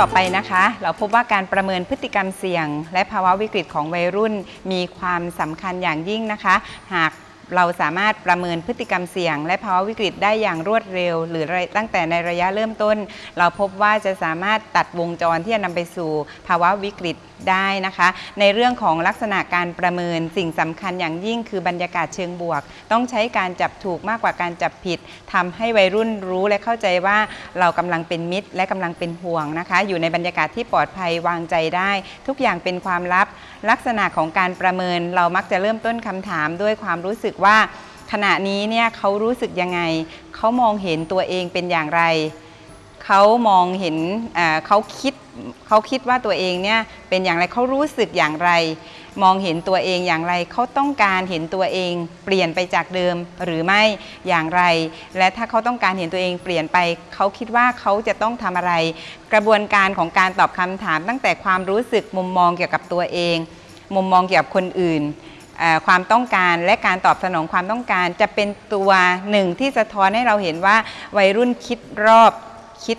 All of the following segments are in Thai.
ต่อไปนะคะ เราพบว่าการประเมินพฤติกรรมเสี่ยง และภาวะวิกฤตของวัยรุ่นมีความสำคัญอย่างยิ่งนะคะ หาก เราสามารถประเมินพฤติกรรมเสี่ยง และภาวะวิกฤตได้อย่างรวดเร็ว หรือตั้งแต่ในระยะเริ่มต้น เราพบว่าจะสามารถตัดวงจรที่จะนำไปสู่ภาวะวิกฤตได้นะคะ ในเรื่องของลักษณะการประเมินสิ่งสำคัญอย่างยิ่งคือบรรยากาศเชิงบวก ต้องใช้การจับถูกมากกว่าการจับผิดทำให้วัยรุ่นรู้และเข้าใจว่าเรากำลังเป็นมิตร และกำลังเป็นห่วงนะคะ อยู่ในบรรยากาศที่ปลอดภัยวางใจได้ ทุกอย่างเป็นความลับ ลักษณะของการประเมินเรามักจะเริ่มต้นคำถามด้วยความรู้สึกว่า ขณะนี้เนี่ยเขารู้สึกยังไง เขามองเห็นตัวเองเป็นอย่างไร เขามองเห็นเขาคิด เขาคิดว่าตัวเองเนี่ยเป็นอย่างไรเขารู้สึกอย่างไร มองเห็นตัวเองอย่างไรเขาต้องการเห็นตัวเอง เปลี่ยนไปจากเดิมหรือไม่อย่างไร และถ้าเขาต้องการเห็นตัวเองเปลี่ยนไปเขาคิดว่าเขาจะต้องทำอะไร กระบวนการของการตอบคำถาม ตั้งแต่ความรู้สึกมุมมองเกี่ยวกับตัวเอง มุมมองเกี่ยวกับคนอื่นความต้องการและการตอบสนองความต้องการจะเป็นตัวหนึ่งที่สะท้อนให้เราเห็นว่าวัยรุ่นคิดรอบคิด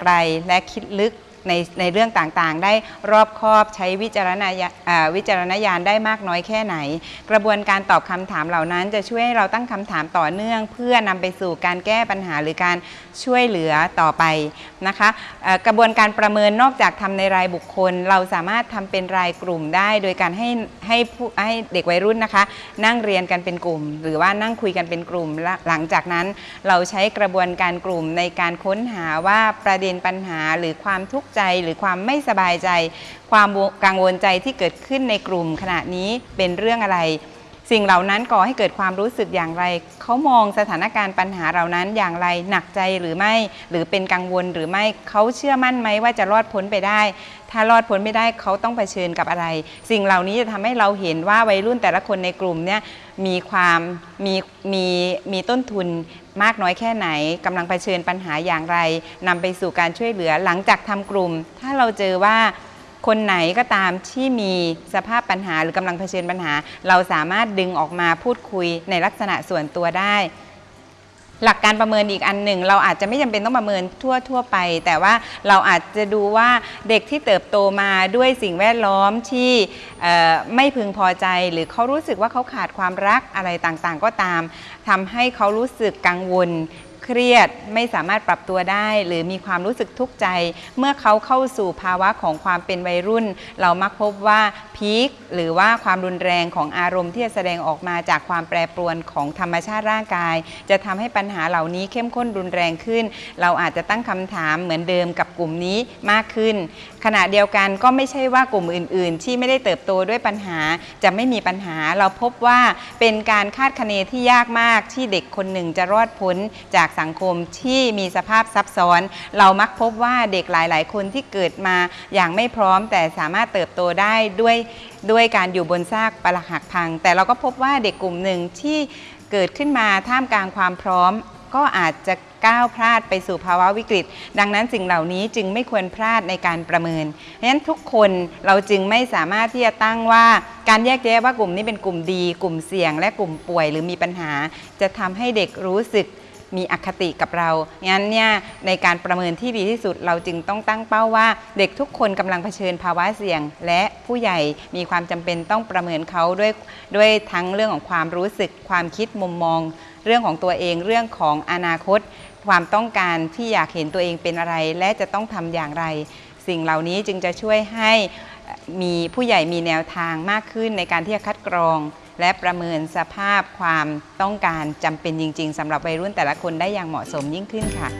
ไกลและคิดลึก ในในเรื่องต่างๆ ได้รอบคอบใช้วิจารณญาวิจารณญาณได้มากน้อยแค่ไหน กระบวนการตอบคำถามเหล่านั้น จะช่วยให้เราตั้งคำถามต่อเนื่อง เพื่อนำไปสู่การแก้ปัญหาหรือการช่วยเหลือต่อไปนะคะกระบวนการประเมินนอกจากทำในรายบุคคล เราสามารถทำเป็นรายกลุ่มได้ โดยการให้ให้ผู้ให้เด็กวัยรุ่นนะคะ นั่งเรียนกันเป็นกลุ่ม หรือว่านั่งคุยกันเป็นกลุ่มหลังจากนั้น เราใช้กระบวนการกลุ่มในการค้นหาว่าประเด็นปัญหาหรือความทุกข์ใจหรือความไม่สบายใจ ความกังวลใจที่เกิดขึ้นในกลุ่มขณะนี้เป็นเรื่องอะไร สิ่งเหล่านั้นก่อให้เกิดความรู้สึกอย่างไร เขามองสถานการณ์ปัญหาเหล่านั้นอย่างไร หนักใจหรือไม่ หรือเป็นกังวลหรือไม่ เขาเชื่อมั่นไหมว่าจะรอดพ้นไปได้ ถ้ารอดพ้นไม่ได้เขาต้องเผชิญกับอะไร สิ่งเหล่านี้จะทำให้เราเห็นว่าวัยรุ่นแต่ละคนในกลุ่มเนี่ยมีความมีมีมีต้นทุนมากน้อยแค่ไหนกำลังเผชิญปัญหาอย่างไรนำไปสู่การช่วยเหลือหลังจากทำกลุ่ม ถ้าเราเจอว่า คนไหนก็ตามที่มีสภาพปัญหาหรือกำลังเผชิญปัญหา เราสามารถดึงออกมาพูดคุยในลักษณะส่วนตัวได้ หลักการประเมินอีกอันหนึ่ง เราอาจจะไม่จำเป็นต้องประเมินทั่วทั่วไป แต่ว่าเราอาจจะดูว่าเด็กที่เติบโตมาด้วยสิ่งแวดล้อมที่ไม่พึงพอใจ หรือเขารู้สึกว่าเขาขาดความรักอะไรต่างๆ ก็ตามทำให้เขารู้สึกกังวล เครียดไม่สามารถปรับตัวได้ หรือมีความรู้สึกทุกข์ใจ เมื่อเขาเข้าสู่ภาวะของความเป็นวัยรุ่น เรามักพบว่าพีคหรือว่าความรุนแรงของอารมณ์ที่จะแสดงออกมาจากความแปรปรวนของธรรมชาติร่างกาย จะทำให้ปัญหาเหล่านี้เข้มข้นรุนแรงขึ้น เราอาจจะตั้งคำถามเหมือนเดิมกับกลุ่มนี้มากขึ้น ขณะเดียวกันก็ไม่ใช่ว่ากลุ่มอื่น ๆ ที่ไม่ได้เติบโตด้วยปัญหาจะไม่มีปัญหา เราพบว่าเป็นการคาดคะเนที่ยากมากที่เด็กคนหนึ่งจะรอดพ้นจากสังคมที่มีสภาพซับซ้อน เรามักพบว่าเด็กหลาย ๆ คนที่เกิดมาอย่างไม่พร้อม แต่สามารถเติบโตได้ด้วยด้วยการอยู่บนซากปรักหักพัง แต่เราก็พบว่าเด็กกลุ่มหนึ่งที่เกิดขึ้นมาท่ามกลางความพร้อม ก็อาจจะก้าวพลาดไปสู่ภาวะวิกฤต ดังนั้นสิ่งเหล่านี้จึงไม่ควรพลาดในการประเมิน เพราะฉะนั้นทุกคนเราจึงไม่สามารถที่จะตั้งว่าการแยกแยะว่ากลุ่มนี้เป็นกลุ่มดี กลุ่มเสี่ยง และกลุ่มป่วยหรือมีปัญหา จะทำให้เด็กรู้สึกมีอคติกับเรา งั้นเนี่ยในการประเมินที่ดีที่สุดเราจึงต้องตั้งเป้าว่า เด็กทุกคนกำลังเผชิญภาวะเสี่ยง และผู้ใหญ่มีความจำเป็นต้องประเมินเขาด้วยด้วยทั้งเรื่องของความรู้สึก ความคิดมุมมอง เรื่องของตัวเองเรื่องของอนาคต ความต้องการที่อยากเห็นตัวเองเป็นอะไร และจะต้องทำอย่างไร สิ่งเหล่านี้จึงจะช่วยให้มีผู้ใหญ่มีแนวทางมากขึ้นในการที่จะคัดกรอง และประเมินสภาพความต้องการจำเป็นจริง ๆสำหรับวัยรุ่นแต่ละคนได้อย่างเหมาะสมยิ่งขึ้นค่ะ